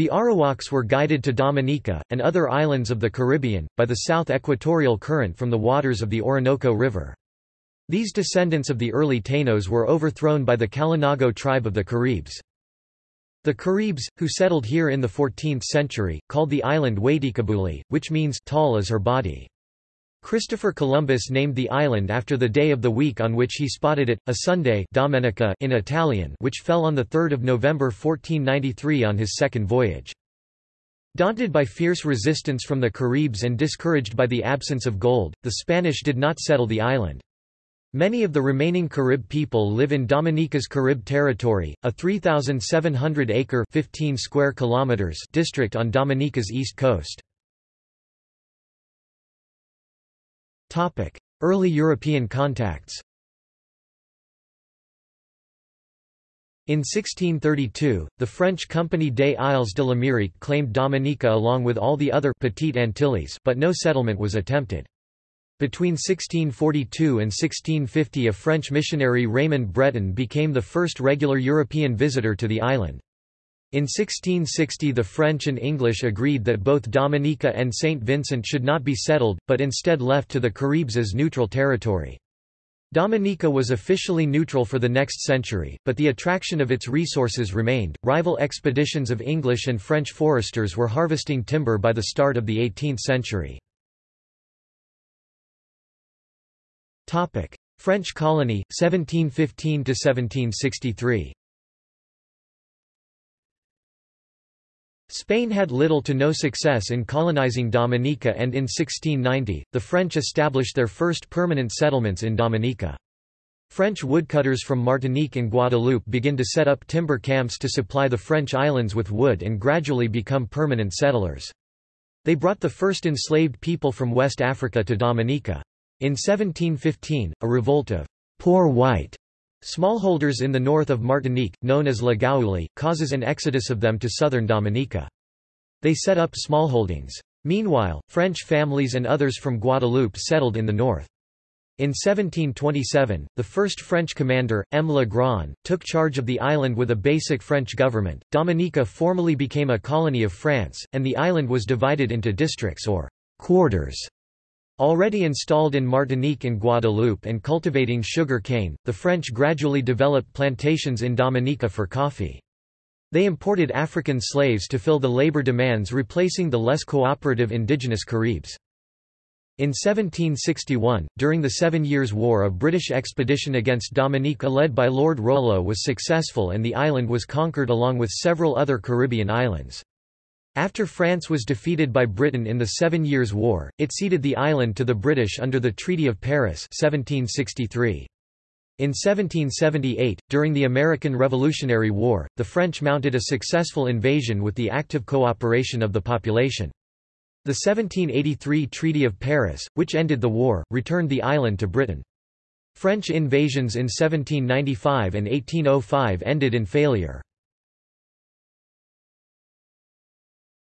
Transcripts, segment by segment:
The Arawaks were guided to Dominica, and other islands of the Caribbean, by the south equatorial current from the waters of the Orinoco River. These descendants of the early Taínos were overthrown by the Kalinago tribe of the Caribs. The Caribs, who settled here in the 14th century, called the island Waitikabuli, which means tall as her body. Christopher Columbus named the island after the day of the week on which he spotted it, a Sunday Domenica in Italian which fell on 3 November 1493 on his second voyage. Daunted by fierce resistance from the Caribs and discouraged by the absence of gold, the Spanish did not settle the island. Many of the remaining Carib people live in Dominica's Carib territory, a 3,700-acre (15 square kilometers) district on Dominica's east coast. Early European contacts In 1632, the French Compagnie des Isles de l'Amérique claimed Dominica along with all the other Petite Antilles but no settlement was attempted. Between 1642 and 1650 a French missionary Raymond Breton became the first regular European visitor to the island. In 1660 the French and English agreed that both Dominica and St. Vincent should not be settled, but instead left to the Caribs as neutral territory. Dominica was officially neutral for the next century, but the attraction of its resources remained. Rival expeditions of English and French foresters were harvesting timber by the start of the 18th century. Topic: French colony 1715 to 1763. Spain had little to no success in colonizing Dominica and in 1690, the French established their first permanent settlements in Dominica. French woodcutters from Martinique and Guadeloupe begin to set up timber camps to supply the French islands with wood and gradually become permanent settlers. They brought the first enslaved people from West Africa to Dominica. In 1715, a revolt of poor white Smallholders in the north of Martinique, known as La Gaoulé, causes an exodus of them to southern Dominica. They set up smallholdings. Meanwhile, French families and others from Guadeloupe settled in the north. In 1727, the first French commander, M. Le Grand, took charge of the island with a basic French government. Dominica formally became a colony of France, and the island was divided into districts or quarters Already installed in Martinique and Guadeloupe and cultivating sugar cane, the French gradually developed plantations in Dominica for coffee. They imported African slaves to fill the labor demands replacing the less cooperative indigenous Caribs. In 1761, during the Seven Years' War a British expedition against Dominica led by Lord Rollo was successful and the island was conquered along with several other Caribbean islands. After France was defeated by Britain in the Seven Years' War, it ceded the island to the British under the Treaty of Paris 1763. In 1778, during the American Revolutionary War, the French mounted a successful invasion with the active cooperation of the population. The 1783 Treaty of Paris, which ended the war, returned the island to Britain. French invasions in 1795 and 1805 ended in failure.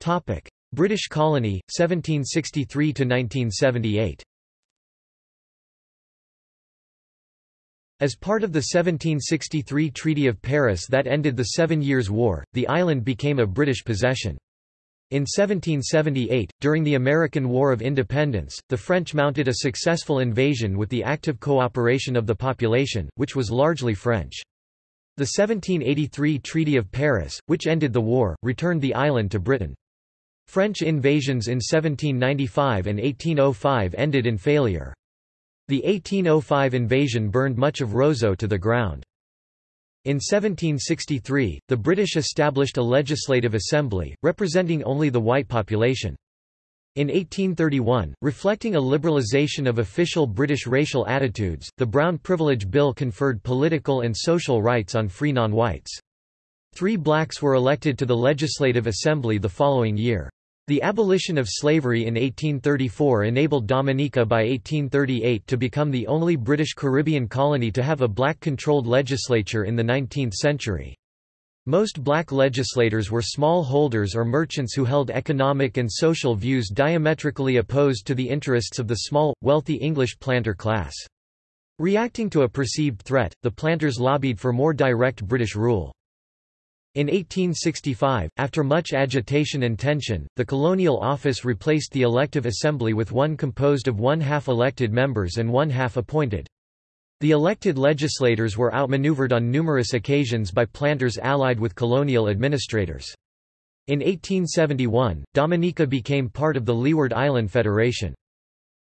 Topic: British colony 1763 to 1978. As part of the 1763 Treaty of Paris that ended the Seven Years' War, the island became a British possession. In 1778, during the American War of Independence, the French mounted a successful invasion with the active cooperation of the population, which was largely French. The 1783 Treaty of Paris, which ended the war, returned the island to Britain. French invasions in 1795 and 1805 ended in failure. The 1805 invasion burned much of Roseau to the ground. In 1763, the British established a legislative assembly, representing only the white population. In 1831, reflecting a liberalisation of official British racial attitudes, the Brown Privilege Bill conferred political and social rights on free non-whites. Three blacks were elected to the Legislative Assembly the following year. The abolition of slavery in 1834 enabled Dominica by 1838 to become the only British Caribbean colony to have a black-controlled legislature in the 19th century. Most black legislators were small holders or merchants who held economic and social views diametrically opposed to the interests of the small, wealthy English planter class. Reacting to a perceived threat, the planters lobbied for more direct British rule. In 1865, after much agitation and tension, the colonial office replaced the elective assembly with one composed of one-half elected members and one-half appointed. The elected legislators were outmaneuvered on numerous occasions by planters allied with colonial administrators. In 1871, Dominica became part of the Leeward Island Federation.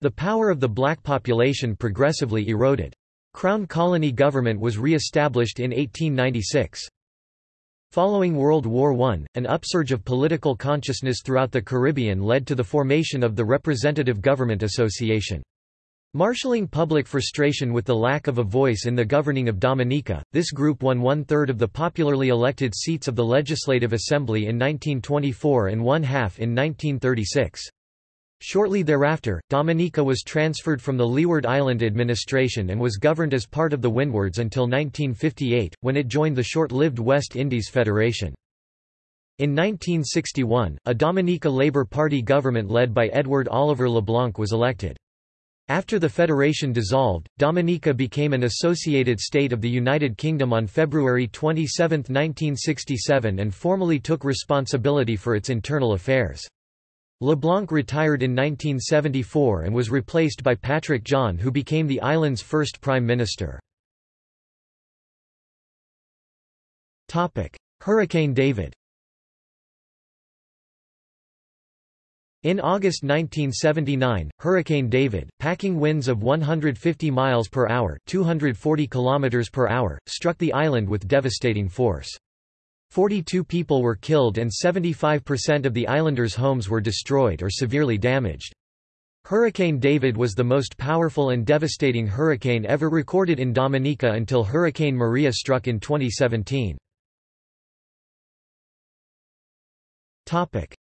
The power of the black population progressively eroded. Crown colony government was re-established in 1896. Following World War I, an upsurge of political consciousness throughout the Caribbean led to the formation of the Representative Government Association. Marshalling public frustration with the lack of a voice in the governing of Dominica, this group won one-third of the popularly elected seats of the Legislative Assembly in 1924 and one-half in 1936. Shortly thereafter, Dominica was transferred from the Leeward Island administration and was governed as part of the Windwards until 1958, when it joined the short-lived West Indies Federation. In 1961, a Dominica Labour Party government led by Edward Oliver LeBlanc was elected. After the federation dissolved, Dominica became an associated state of the United Kingdom on February 27, 1967 and formally took responsibility for its internal affairs. LeBlanc retired in 1974 and was replaced by Patrick John who became the island's first prime minister. Hurricane David In August 1979, Hurricane David, packing winds of 150 miles per hour, 240 kilometers per hour, struck the island with devastating force. 42 people were killed and 75% of the islanders' homes were destroyed or severely damaged. Hurricane David was the most powerful and devastating hurricane ever recorded in Dominica until Hurricane Maria struck in 2017.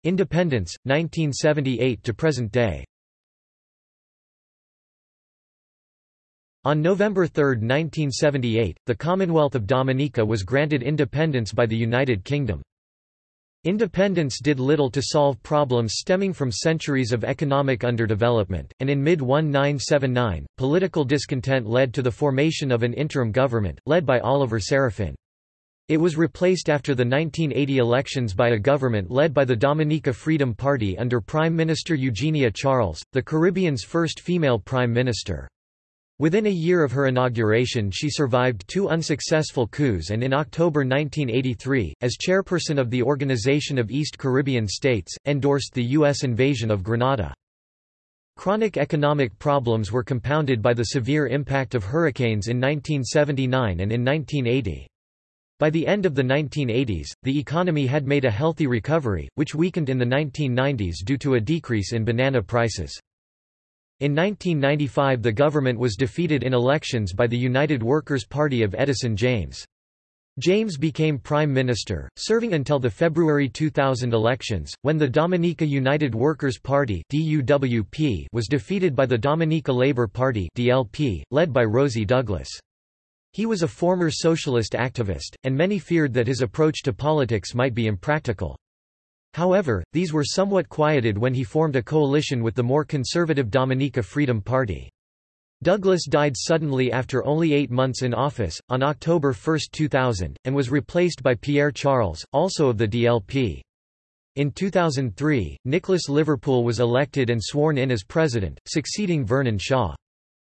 Independence, 1978 to present day On November 3, 1978, the Commonwealth of Dominica was granted independence by the United Kingdom. Independence did little to solve problems stemming from centuries of economic underdevelopment, and in mid-1979, political discontent led to the formation of an interim government, led by Oliver Seraphin. It was replaced after the 1980 elections by a government led by the Dominica Freedom Party under Prime Minister Eugenia Charles, the Caribbean's first female prime minister. Within a year of her inauguration she survived two unsuccessful coups and in October 1983, as chairperson of the Organization of East Caribbean States, endorsed the U.S. invasion of Grenada. Chronic economic problems were compounded by the severe impact of hurricanes in 1979 and in 1980. By the end of the 1980s, the economy had made a healthy recovery, which weakened in the 1990s due to a decrease in banana prices. In 1995 the government was defeated in elections by the United Workers' Party of Edison James. James became prime minister, serving until the February 2000 elections, when the Dominica United Workers' Party was defeated by the Dominica Labour Party DLP, led by Rosie Douglas. He was a former socialist activist, and many feared that his approach to politics might be impractical. However, these were somewhat quieted when he formed a coalition with the more conservative Dominica Freedom Party. Douglas died suddenly after only eight months in office, on October 1, 2000, and was replaced by Pierre Charles, also of the DLP. In 2003, Nicholas Liverpool was elected and sworn in as president, succeeding Vernon Shaw.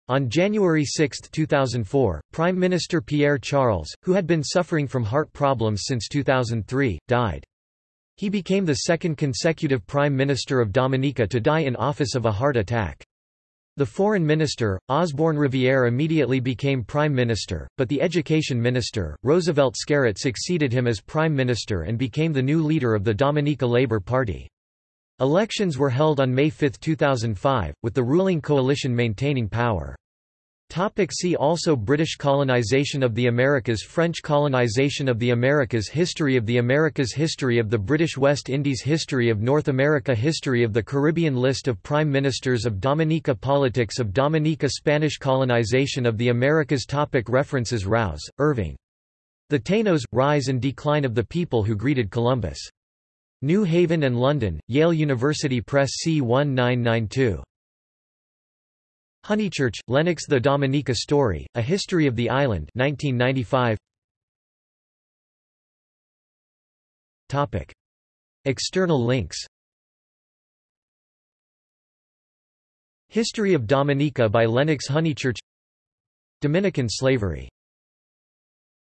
On January 6, 2004, Prime Minister Pierre Charles, who had been suffering from heart problems since 2003, died. He became the second consecutive Prime Minister of Dominica to die in office of a heart attack. The foreign minister, Osborne Riviere immediately became prime minister, but the education minister, Roosevelt Skerritt succeeded him as prime minister and became the new leader of the Dominica Labour Party. Elections were held on May 5, 2005, with the ruling coalition maintaining power. Topic see also British colonization of the Americas French colonization of the Americas History of the Americas History of the British West Indies History of North America History of the Caribbean List of Prime Ministers of Dominica Politics of Dominica Spanish colonization of the Americas topic References Rouse, Irving. The Taínos, Rise and Decline of the People Who Greeted Columbus. New Haven and London, Yale University Press C 1992. Honeychurch, Lennox The Dominica Story, A History of the Island 1995. Topic. External links History of Dominica by Lennox Honeychurch Dominican slavery